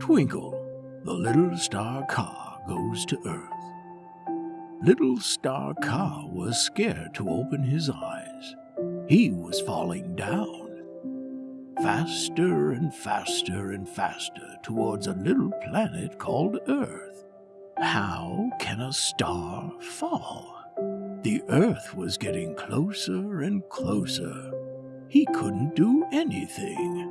Twinkle, the little star car goes to Earth. Little Star Car was scared to open his eyes. He was falling down. Faster and faster and faster towards a little planet called Earth. How can a star fall? The Earth was getting closer and closer. He couldn't do anything.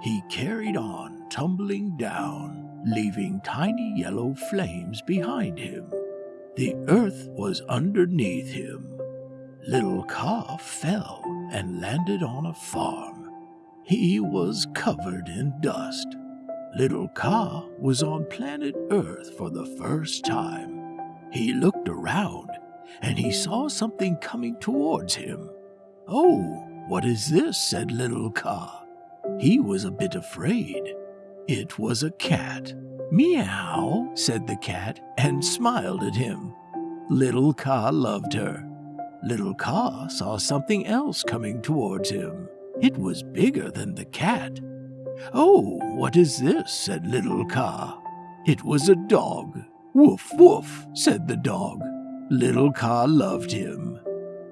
He carried on, tumbling down, leaving tiny yellow flames behind him. The earth was underneath him. Little Car fell and landed on a farm. He was covered in dust. Little Car was on planet Earth for the first time. He looked around and he saw something coming towards him. Oh, what is this? said Little Car. He was a bit afraid. It was a cat. Meow, said the cat, and smiled at him. Little Car loved her. Little Car saw something else coming towards him. It was bigger than the cat. Oh, what is this? said Little Car. It was a dog. Woof, woof, said the dog. Little Car loved him.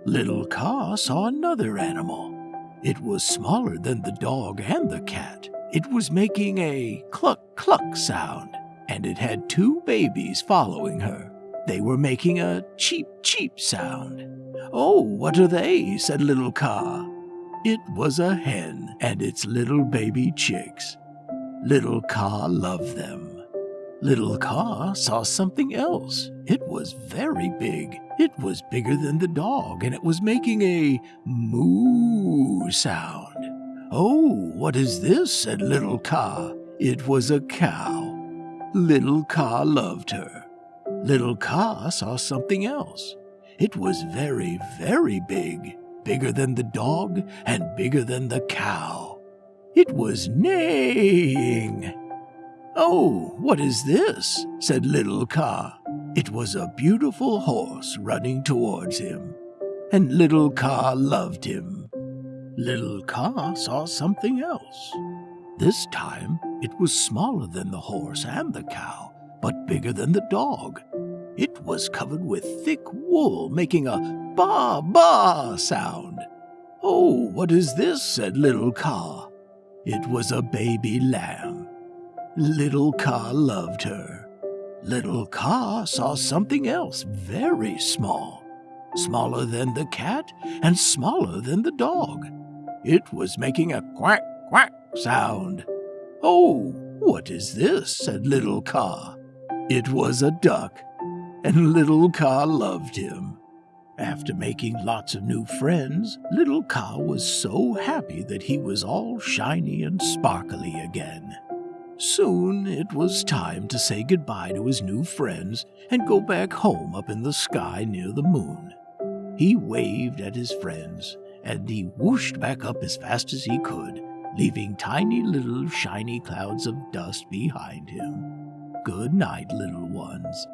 Little Car saw another animal. It was smaller than the dog and the cat. It was making a cluck cluck sound, and it had two babies following her. They were making a cheep cheep sound. Oh, what are they? said Little Car. It was a hen and its little baby chicks. Little Car loved them. Little Car saw something else. It was very big. It was bigger than the dog, and it was making a moo sound. Oh, what is this? said Little Car. It was a cow. Little Car loved her. Little Car saw something else. It was very, very big, bigger than the dog and bigger than the cow. It was neighing. Oh, what is this? said Little Car. It was a beautiful horse running towards him, and Little Car loved him. Little Car saw something else. This time it was smaller than the horse and the cow, but bigger than the dog. It was covered with thick wool, making a ba ba sound. Oh, what is this? said Little Car. It was a baby lamb. Little Car loved her. Little Car saw something else very small, smaller than the cat and smaller than the dog. It was making a quack quack sound. Oh, what is this? said Little Car. It was a duck, and Little Car loved him. After making lots of new friends, Little Car was so happy that he was all shiny and sparkly again. Soon it was time to say goodbye to his new friends and go back home up in the sky near the moon. He waved at his friends, and he whooshed back up as fast as he could, leaving tiny little shiny clouds of dust behind him. Good night, little ones.